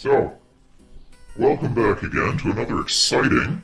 So, welcome back again to another exciting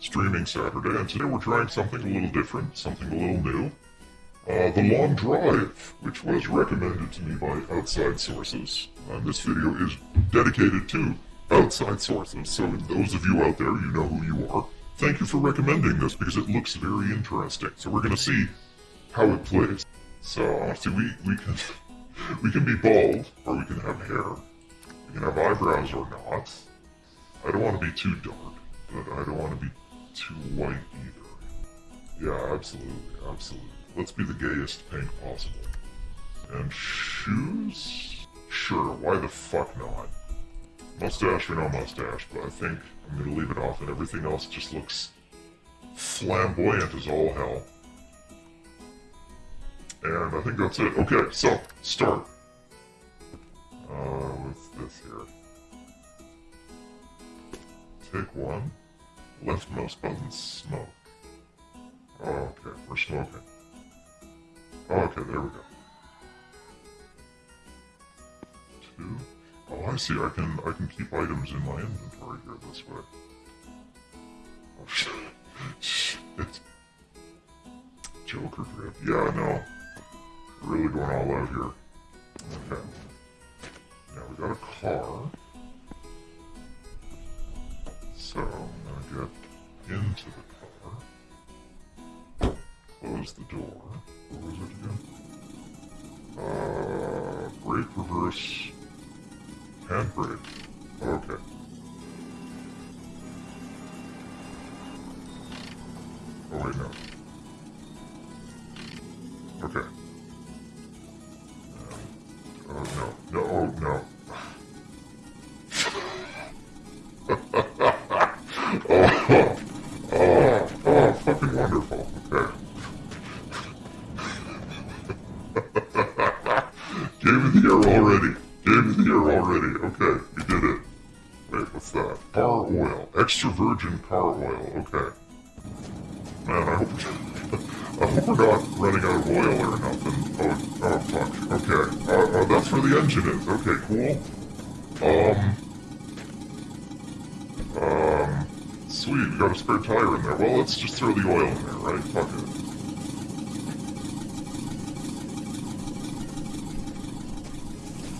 streaming Saturday, and today we're trying something a little different, something a little new. Uh, the Long Drive, which was recommended to me by outside sources. And this video is dedicated to outside sources, so those of you out there, you know who you are. Thank you for recommending this because it looks very interesting. So we're gonna see how it plays. So, see, we, we can we can be bald, or we can have hair. We can have eyebrows or not. I don't want to be too dark, but I don't want to be too white either. Yeah, absolutely, absolutely. Let's be the gayest pink possible. And shoes? Sure, why the fuck not? Mustache or no mustache, but I think I'm gonna leave it off and everything else just looks flamboyant as all hell. And I think that's it. Okay, so, start. Uh, what's this here? Take one. Left mouse button, smoke. Oh, okay, we're smoking. Oh, okay, there we go. Two. Oh, I see. I can I can keep items in my inventory here this way. Oh shit! Shit. Joker grip. Yeah, no. Really going all out here. Okay. Now we got a car. So I'm gonna get into the car. Close the door. What was it again? Uh, brake reverse handbrake. Okay. Oh wait, no. Oh, oh, fucking wonderful. Okay. Gave me the already. Gave me already. Okay, we did it. Wait, what's that? Car oil. Extra virgin car oil. Okay. Man, I hope, I hope we're not running out of oil or nothing. Oh, oh fuck. Okay. Uh, uh, that's where the engine is. Okay, cool. Um. Sweet, we got a spare tire in there. Well, let's just throw the oil in there, right? Fuck it.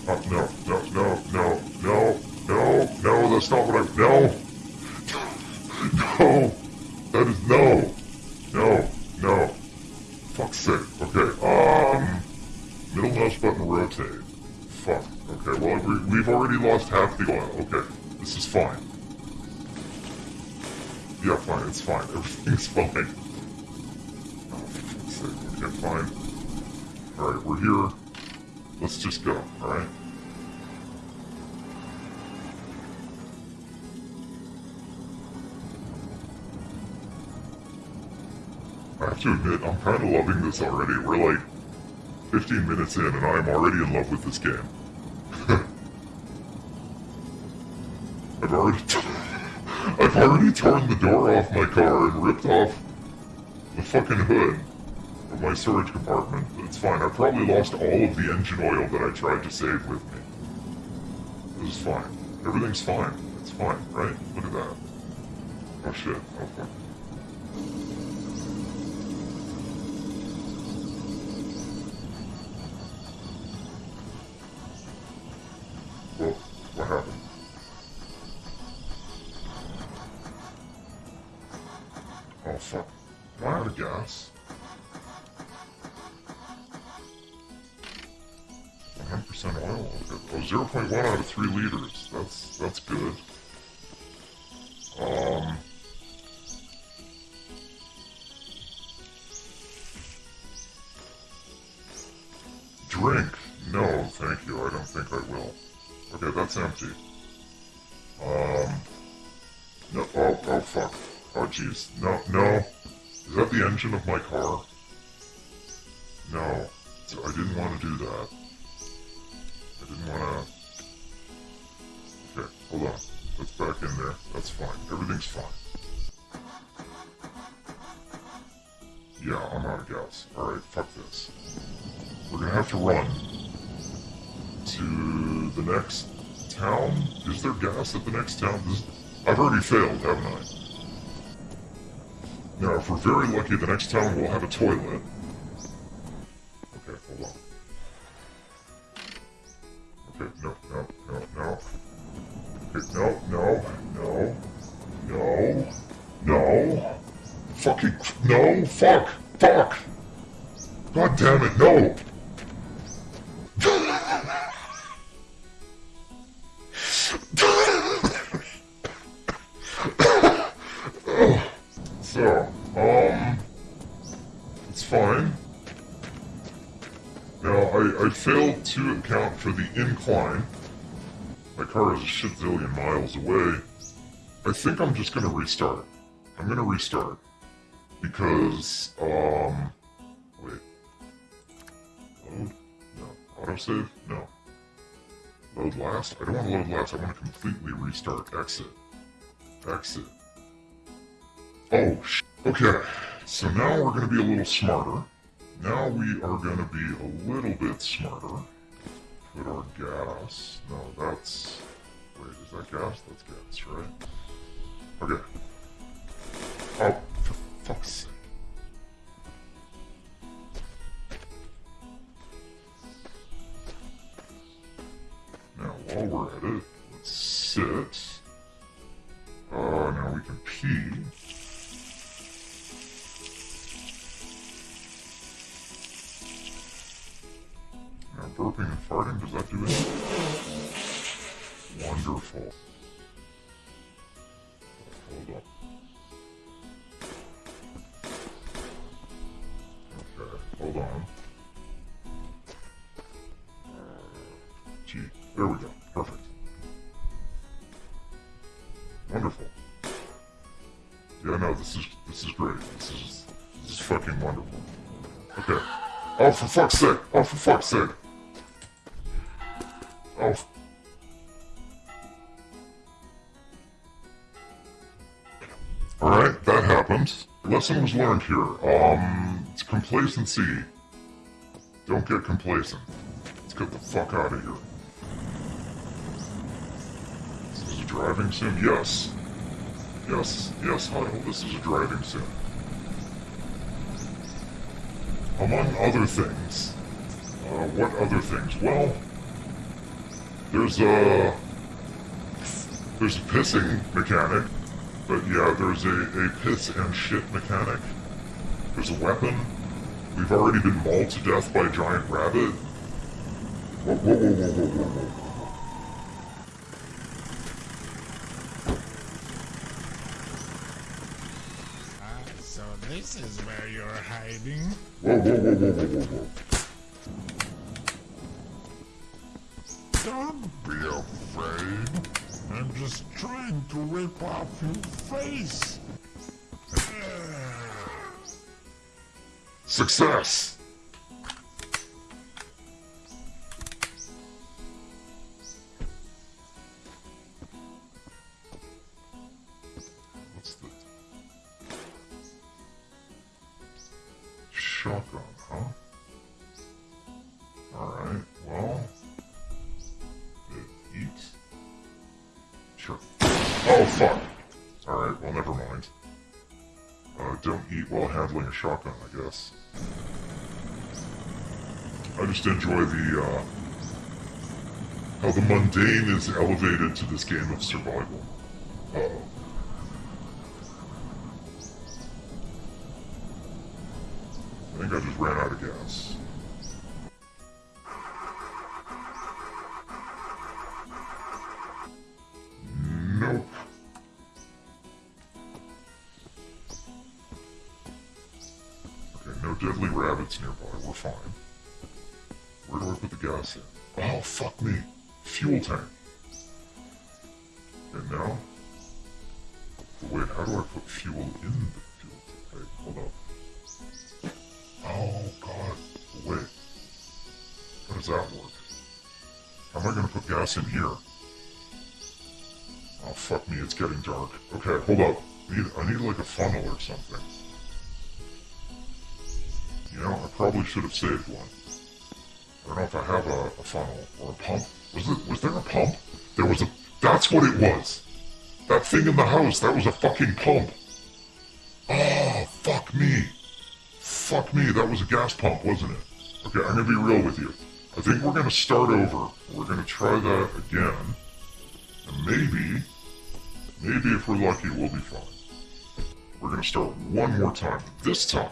Oh, no, no, no, no, no, no, no, that's not what I, no! No! That is, no! No, no. Fuck's sake. Okay, um, middle mouse button rotate. Fuck. Okay, well, we, we've already lost half the oil. Okay, this is fine. Yeah, fine, it's fine. Everything's fine. Oh. Okay, fine. Alright, we're here. Let's just go, alright? I have to admit, I'm kind of loving this already. We're like 15 minutes in, and I'm already in love with this game. I've already, I've already torn the door off my car and ripped off the fucking hood of my storage compartment. It's fine. I probably lost all of the engine oil that I tried to save with me. This is fine. Everything's fine. It's fine, right? Look at that. Oh shit. Oh fuck. Whoa, what happened? Out 100% oil. Oh, 0.1 out of 3 liters. That's that's good. Um Drink. No, thank you. I don't think I will. Okay, that's empty. Um. No. Oh, oh, fuck. Oh, jeez. No, no. Is that the engine of my car? No. I didn't want to do that. I didn't want to... Okay, hold on. That's back in there. That's fine. Everything's fine. Yeah, I'm out of gas. Alright, fuck this. We're gonna have to run to the next town? Is there gas at the next town? This, I've already failed, haven't I? Now, if we're very lucky, the next town will have a toilet. Okay, hold on. Okay, no, no, no, no. Okay, no, no, no, no, no. Fucking, no, fuck, fuck. God damn it, no. Failed to account for the incline. My car is a shit miles away. I think I'm just gonna restart. I'm gonna restart. Because, um, wait. Load? No. Autosave? No. Load last? I don't want to load last. I want to completely restart. Exit. Exit. Oh, sh Okay. So now we're to be a little smarter. Now we are going to be a little bit smarter. Put our gas. No, that's... Wait, is that gas? That's gas, right? Okay. Oh, for fuck's sake. Now, while we're at it, let's sit. Uh, now we can pee. Burping and farting, does that do anything? Wonderful. Hold up. Okay, hold on. Gee, there we go. Perfect. Wonderful. Yeah, no, this is this is great. This is this is fucking wonderful. Okay. Oh, for fuck's sake! Oh, for fuck's sake! Lesson was learned here. Um, it's complacency. Don't get complacent. Let's get the fuck out of here. This is a driving sim? Yes. Yes, yes, Heidel, this is a driving sim. Among other things. Uh, what other things? Well, there's a... There's a pissing mechanic. But yeah, there's a, a piss and shit mechanic. There's a weapon. We've already been mauled to death by a giant rabbit. Whoa, whoa, whoa, whoa, whoa, whoa, whoa. Ah, so this is where you're hiding? Whoa, whoa, whoa, whoa, whoa, whoa, whoa. Don't be afraid. I'm just trying to rip off your face. Success! What's the... Shotgun, huh? Oh, fuck! Alright, well, never mind. Uh, don't eat while handling a shotgun, I guess. I just enjoy the, uh, how the mundane is elevated to this game of survival. Uh-oh. I think I just ran out of gas. Fuel tank. And now? Wait, how do I put fuel in the fuel tank? Hold up. Oh, God. Wait. How does that work? How am I gonna put gas in here? Oh, fuck me, it's getting dark. Okay, hold up. I need, I need like a funnel or something. You know, I probably should have saved one. I don't know if I have a, a funnel or a pump. Was it? Was there a pump? There was a. That's what it was. That thing in the house, that was a fucking pump. Oh, fuck me. Fuck me, that was a gas pump, wasn't it? Okay, I'm gonna be real with you. I think we're gonna start over. We're gonna try that again. And maybe, maybe if we're lucky, we'll be fine. We're gonna start one more time. This time,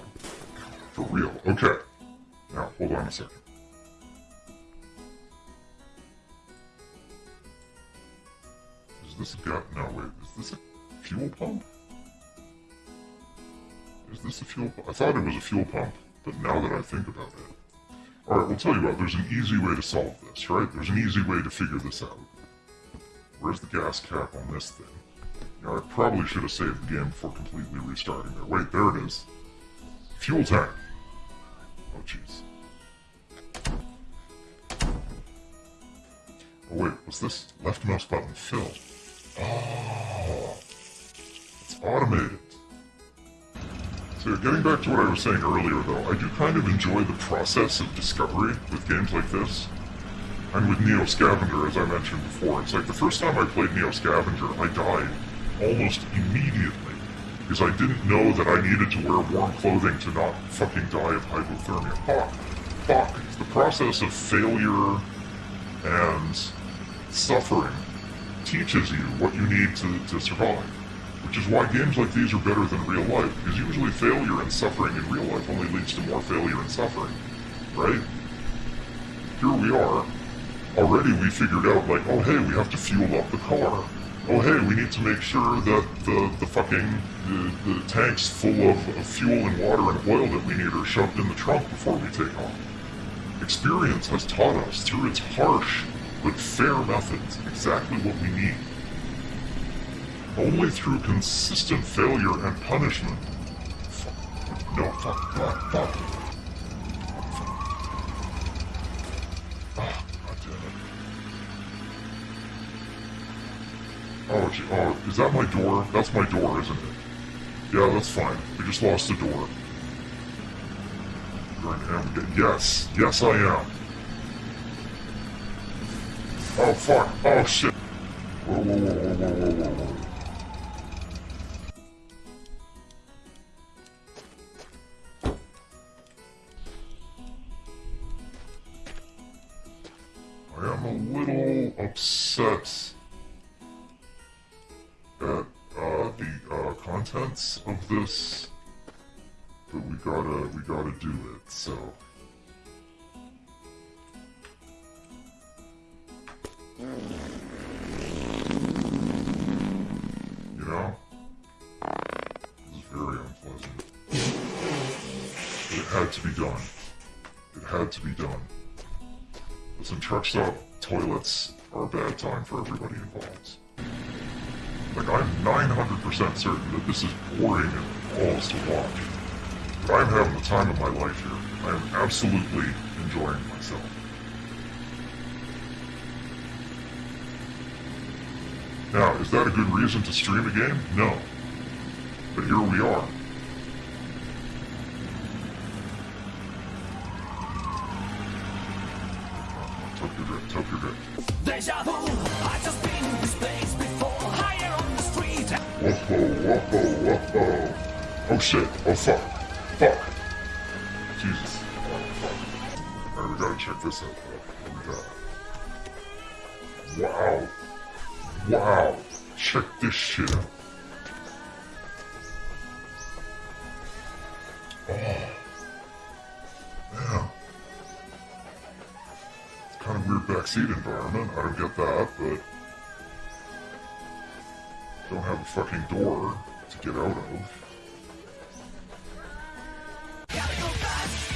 for real. Okay. Now, hold on a second. This gas? No, wait. Is this a fuel pump? Is this a fuel pump? I thought it was a fuel pump, but now that I think about it. Alright, we'll tell you what, there's an easy way to solve this, right? There's an easy way to figure this out. Where's the gas cap on this thing? Know, I probably should have saved the game before completely restarting there. Wait, there it is. Fuel tank. Oh, jeez. Oh, wait, what's this? Left mouse button fill. Oh, it's automated. So getting back to what I was saying earlier though, I do kind of enjoy the process of discovery with games like this. And with Neo Scavenger, as I mentioned before, it's like the first time I played Neo Scavenger, I died almost immediately. Because I didn't know that I needed to wear warm clothing to not fucking die of hypothermia. Fuck. Fuck. The process of failure and suffering teaches you what you need to, to survive. Which is why games like these are better than real life, because usually failure and suffering in real life only leads to more failure and suffering. Right? Here we are. Already we figured out, like, oh hey, we have to fuel up the car. Oh hey, we need to make sure that the, the fucking, the, the tanks full of, of fuel and water and oil that we need are shoved in the trunk before we take off. Experience has taught us, through its harsh but fair methods, exactly what we need. Only through consistent failure and punishment. No, fuck, fuck, fuck. Ah. Oh, gee, oh, is that my door? That's my door, isn't it? Yeah, that's fine. We just lost the door. Yes, yes I am. Oh fuck, oh shit. Whoa, whoa, whoa, whoa, whoa, whoa, whoa. I am a little upset at uh, the uh, contents of this, but we gotta we gotta do it. So. Had to be done. It had to be done. Listen, truck stop toilets are a bad time for everybody involved. Like, I'm 900% certain that this is boring and balls to watch. But I'm having the time of my life here. I am absolutely enjoying myself. Now, is that a good reason to stream a game? No. But here we are. Tokyo Drift, Tokyo Deja vu, I've just been in this place before. Higher on the street. Whoa, whoa, whoa. Oh shit, oh fuck. Fuck. Jesus. Oh fuck. Alright, we gotta check this out. What we got? Wow. Wow. Check this shit out. Oh. Backseat environment. I don't get that, but don't have a fucking door to get out of. Gotta go fast.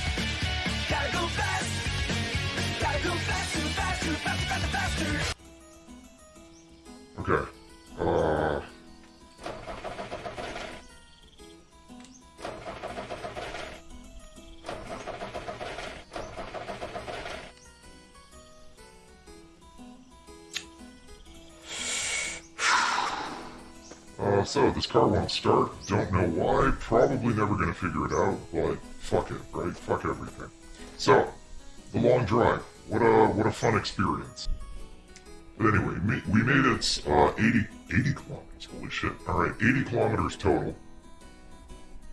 Go fast. Go fast, too fast, too fast, faster, faster. So this car won't start. Don't know why. Probably never gonna figure it out. But fuck it, right? Fuck everything. So, the long drive. What a what a fun experience. But anyway, we made it uh, 80, 80 kilometers. Holy shit. Alright, 80 kilometers total.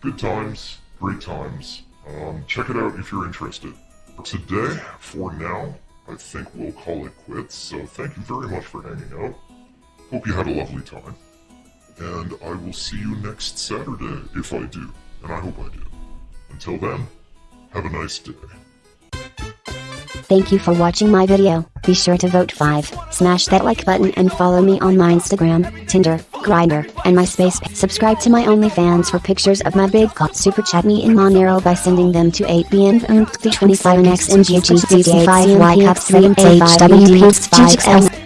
Good times, great times. Um, check it out if you're interested. Today, for now, I think we'll call it quits. So thank you very much for hanging out. Hope you had a lovely time. And I will see you next Saturday if I do. And I hope I do. Until then, have a nice day. Thank you for watching my video. Be sure to vote 5, smash that like button and follow me on my Instagram, Tinder, Grindr, and MySpace. Subscribe to my OnlyFans for pictures of my big cock. Super chat me in Monero by sending them to 8bn 27x MGG 65 y 3 hwp 5